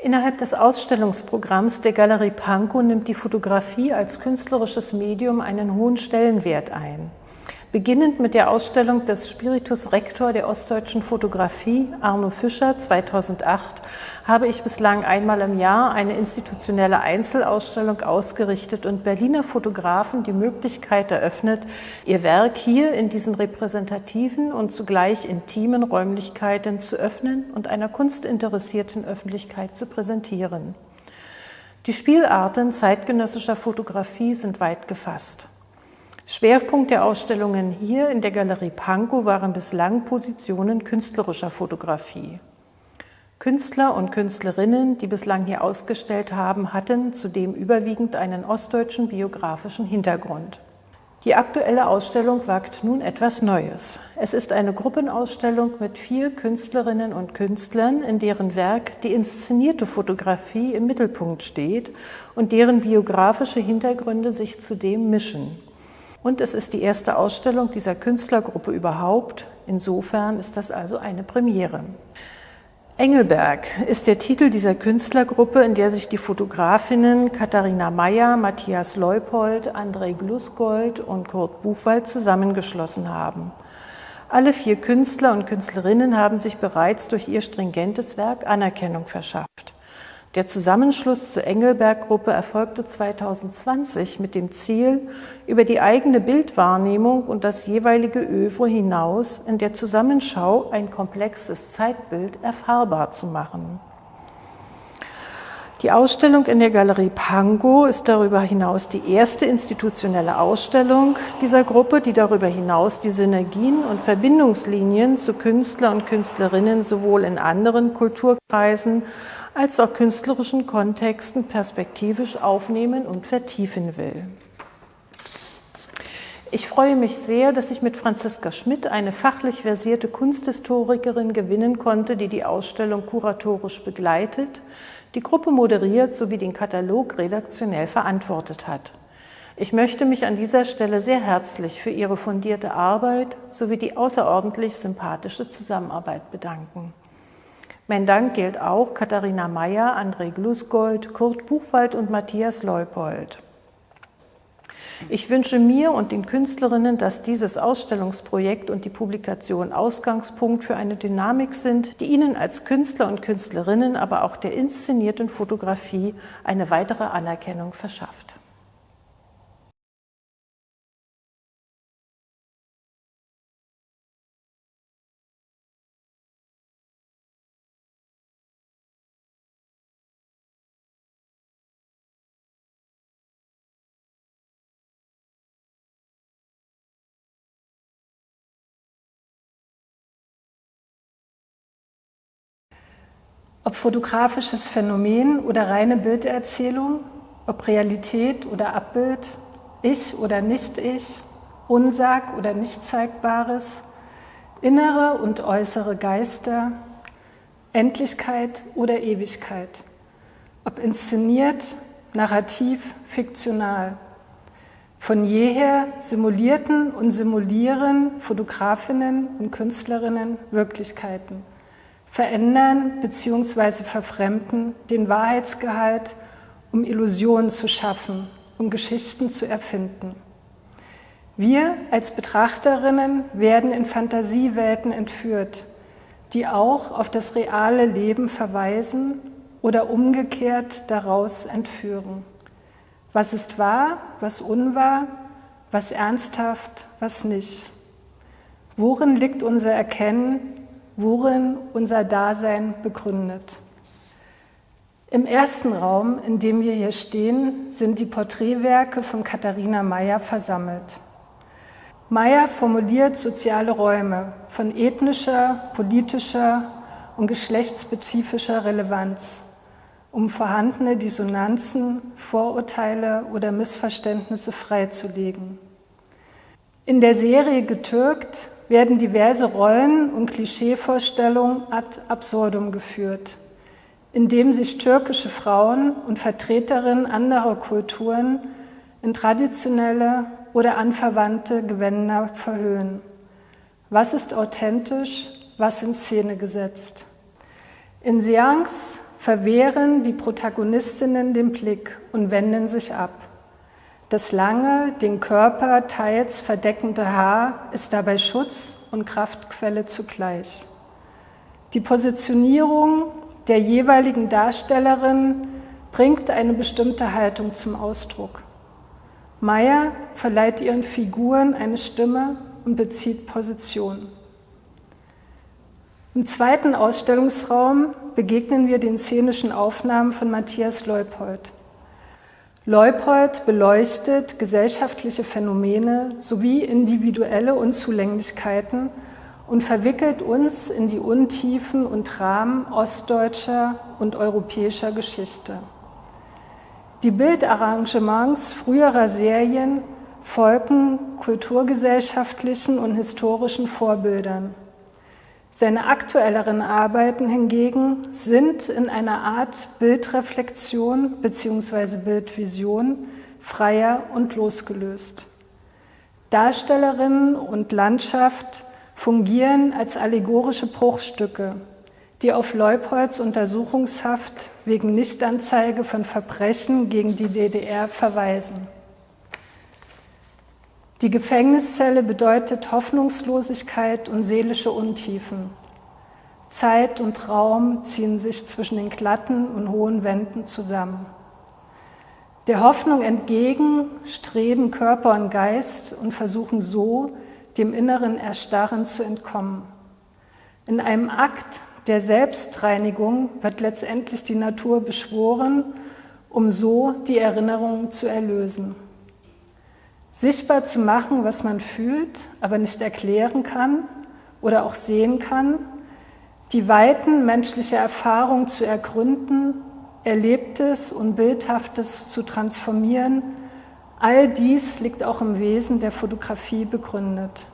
Innerhalb des Ausstellungsprogramms der Galerie Pankow nimmt die Fotografie als künstlerisches Medium einen hohen Stellenwert ein. Beginnend mit der Ausstellung des Spiritus Rector der ostdeutschen Fotografie, Arno Fischer, 2008, habe ich bislang einmal im Jahr eine institutionelle Einzelausstellung ausgerichtet und Berliner Fotografen die Möglichkeit eröffnet, ihr Werk hier in diesen repräsentativen und zugleich intimen Räumlichkeiten zu öffnen und einer kunstinteressierten Öffentlichkeit zu präsentieren. Die Spielarten zeitgenössischer Fotografie sind weit gefasst. Schwerpunkt der Ausstellungen hier in der Galerie Pankow waren bislang Positionen künstlerischer Fotografie. Künstler und Künstlerinnen, die bislang hier ausgestellt haben, hatten zudem überwiegend einen ostdeutschen biografischen Hintergrund. Die aktuelle Ausstellung wagt nun etwas Neues. Es ist eine Gruppenausstellung mit vier Künstlerinnen und Künstlern, in deren Werk die inszenierte Fotografie im Mittelpunkt steht und deren biografische Hintergründe sich zudem mischen. Und es ist die erste Ausstellung dieser Künstlergruppe überhaupt. Insofern ist das also eine Premiere. Engelberg ist der Titel dieser Künstlergruppe, in der sich die Fotografinnen Katharina Mayer, Matthias Leupold, André Glusgold und Kurt Buchwald zusammengeschlossen haben. Alle vier Künstler und Künstlerinnen haben sich bereits durch ihr stringentes Werk Anerkennung verschafft. Der Zusammenschluss zur Engelberg-Gruppe erfolgte 2020 mit dem Ziel, über die eigene Bildwahrnehmung und das jeweilige Övre hinaus in der Zusammenschau ein komplexes Zeitbild erfahrbar zu machen. Die Ausstellung in der Galerie Pango ist darüber hinaus die erste institutionelle Ausstellung dieser Gruppe, die darüber hinaus die Synergien und Verbindungslinien zu Künstler und Künstlerinnen sowohl in anderen Kulturkreisen als auch künstlerischen Kontexten perspektivisch aufnehmen und vertiefen will. Ich freue mich sehr, dass ich mit Franziska Schmidt eine fachlich versierte Kunsthistorikerin gewinnen konnte, die die Ausstellung kuratorisch begleitet, die Gruppe moderiert sowie den Katalog redaktionell verantwortet hat. Ich möchte mich an dieser Stelle sehr herzlich für Ihre fundierte Arbeit sowie die außerordentlich sympathische Zusammenarbeit bedanken. Mein Dank gilt auch Katharina Mayer, André Glusgold, Kurt Buchwald und Matthias Leupold. Ich wünsche mir und den Künstlerinnen, dass dieses Ausstellungsprojekt und die Publikation Ausgangspunkt für eine Dynamik sind, die ihnen als Künstler und Künstlerinnen, aber auch der inszenierten Fotografie eine weitere Anerkennung verschafft. Ob fotografisches Phänomen oder reine Bilderzählung, ob Realität oder Abbild, ich oder Nicht-Ich, Unsag oder nicht zeigbares, innere und äußere Geister, Endlichkeit oder Ewigkeit, ob inszeniert, narrativ, fiktional. Von jeher simulierten und simulieren Fotografinnen und Künstlerinnen Wirklichkeiten verändern bzw. verfremden den Wahrheitsgehalt, um Illusionen zu schaffen, um Geschichten zu erfinden. Wir als Betrachterinnen werden in Fantasiewelten entführt, die auch auf das reale Leben verweisen oder umgekehrt daraus entführen. Was ist wahr, was unwahr, was ernsthaft, was nicht? Worin liegt unser Erkennen worin unser Dasein begründet. Im ersten Raum, in dem wir hier stehen, sind die Porträtwerke von Katharina Mayer versammelt. Mayer formuliert soziale Räume von ethnischer, politischer und geschlechtsspezifischer Relevanz, um vorhandene Dissonanzen, Vorurteile oder Missverständnisse freizulegen. In der Serie Getürkt werden diverse Rollen und Klischeevorstellungen ad absurdum geführt, indem sich türkische Frauen und Vertreterinnen anderer Kulturen in traditionelle oder anverwandte Gewänder verhüllen. Was ist authentisch, was in Szene gesetzt? In Seance verwehren die Protagonistinnen den Blick und wenden sich ab. Das lange, den Körper teils verdeckende Haar ist dabei Schutz und Kraftquelle zugleich. Die Positionierung der jeweiligen Darstellerin bringt eine bestimmte Haltung zum Ausdruck. Meyer verleiht ihren Figuren eine Stimme und bezieht Position. Im zweiten Ausstellungsraum begegnen wir den szenischen Aufnahmen von Matthias Leupold. Leupold beleuchtet gesellschaftliche Phänomene sowie individuelle Unzulänglichkeiten und verwickelt uns in die Untiefen und Rahmen ostdeutscher und europäischer Geschichte. Die Bildarrangements früherer Serien folgen kulturgesellschaftlichen und historischen Vorbildern. Seine aktuelleren Arbeiten hingegen sind in einer Art Bildreflexion bzw. Bildvision freier und losgelöst. Darstellerinnen und Landschaft fungieren als allegorische Bruchstücke, die auf Leupolds Untersuchungshaft wegen Nichtanzeige von Verbrechen gegen die DDR verweisen. Die Gefängniszelle bedeutet Hoffnungslosigkeit und seelische Untiefen. Zeit und Raum ziehen sich zwischen den glatten und hohen Wänden zusammen. Der Hoffnung entgegen streben Körper und Geist und versuchen so, dem inneren Erstarren zu entkommen. In einem Akt der Selbstreinigung wird letztendlich die Natur beschworen, um so die Erinnerung zu erlösen sichtbar zu machen, was man fühlt, aber nicht erklären kann oder auch sehen kann, die Weiten menschlicher Erfahrung zu ergründen, Erlebtes und Bildhaftes zu transformieren, all dies liegt auch im Wesen der Fotografie begründet.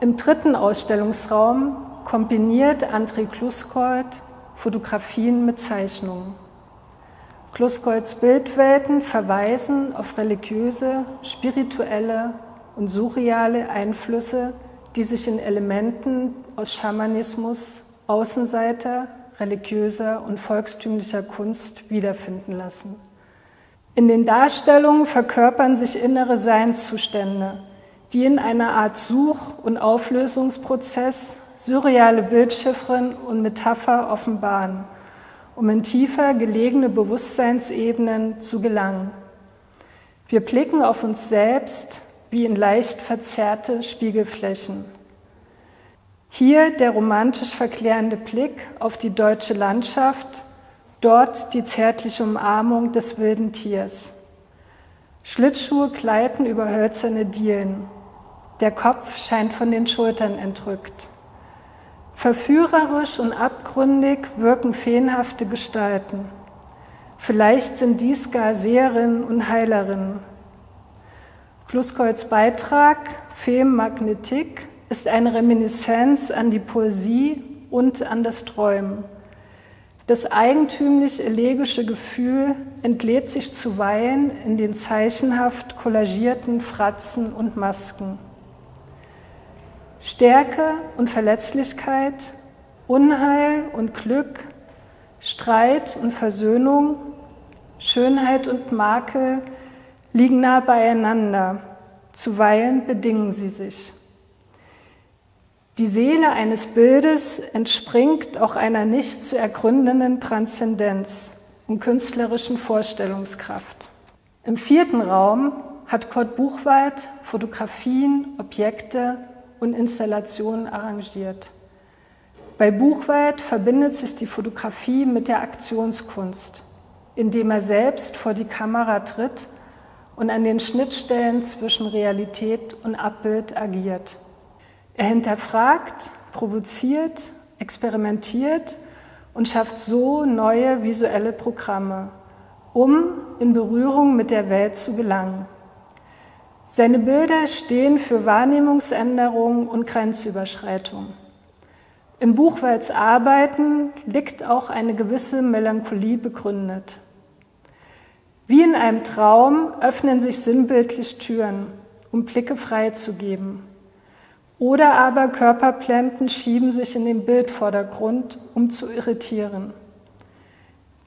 Im dritten Ausstellungsraum kombiniert André Kluskold Fotografien mit Zeichnungen. Kluskolds Bildwelten verweisen auf religiöse, spirituelle und surreale Einflüsse, die sich in Elementen aus Schamanismus, Außenseiter, religiöser und volkstümlicher Kunst wiederfinden lassen. In den Darstellungen verkörpern sich innere Seinszustände, die in einer Art Such- und Auflösungsprozess surreale Bildschiffren und Metapher offenbaren – um in tiefer gelegene Bewusstseinsebenen zu gelangen. Wir blicken auf uns selbst wie in leicht verzerrte Spiegelflächen. Hier der romantisch verklärende Blick auf die deutsche Landschaft, dort die zärtliche Umarmung des wilden Tiers. Schlittschuhe gleiten über hölzerne Dielen. Der Kopf scheint von den Schultern entrückt. Verführerisch und abgründig wirken feenhafte Gestalten. Vielleicht sind dies gar Seherinnen und Heilerinnen. Kluskolds Beitrag Fem Magnetik ist eine Reminiszenz an die Poesie und an das Träumen. Das eigentümlich elegische Gefühl entlädt sich zuweilen in den zeichenhaft kollagierten Fratzen und Masken. Stärke und Verletzlichkeit, Unheil und Glück, Streit und Versöhnung, Schönheit und Makel liegen nah beieinander, zuweilen bedingen sie sich. Die Seele eines Bildes entspringt auch einer nicht zu ergründenden Transzendenz und künstlerischen Vorstellungskraft. Im vierten Raum hat Kurt Buchwald Fotografien, Objekte und Installationen arrangiert. Bei Buchwald verbindet sich die Fotografie mit der Aktionskunst, indem er selbst vor die Kamera tritt und an den Schnittstellen zwischen Realität und Abbild agiert. Er hinterfragt, provoziert, experimentiert und schafft so neue visuelle Programme, um in Berührung mit der Welt zu gelangen. Seine Bilder stehen für Wahrnehmungsänderung und Grenzüberschreitung. Im Buchwalds Arbeiten liegt auch eine gewisse Melancholie begründet. Wie in einem Traum öffnen sich sinnbildlich Türen, um Blicke freizugeben. Oder aber Körperblenden schieben sich in den Bildvordergrund, um zu irritieren.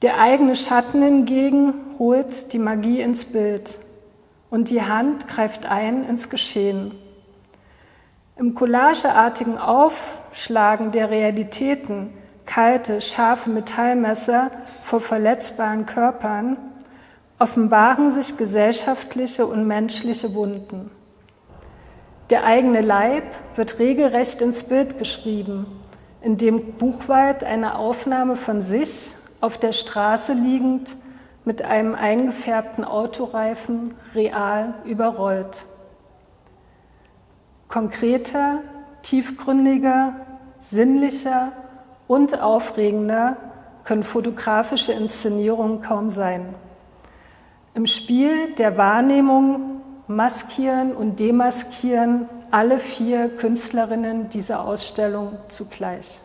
Der eigene Schatten hingegen holt die Magie ins Bild und die Hand greift ein ins Geschehen. Im collageartigen Aufschlagen der Realitäten, kalte, scharfe Metallmesser vor verletzbaren Körpern, offenbaren sich gesellschaftliche und menschliche Wunden. Der eigene Leib wird regelrecht ins Bild geschrieben, indem Buchwald eine Aufnahme von sich auf der Straße liegend mit einem eingefärbten Autoreifen real überrollt. Konkreter, tiefgründiger, sinnlicher und aufregender können fotografische Inszenierungen kaum sein. Im Spiel der Wahrnehmung maskieren und demaskieren alle vier Künstlerinnen dieser Ausstellung zugleich.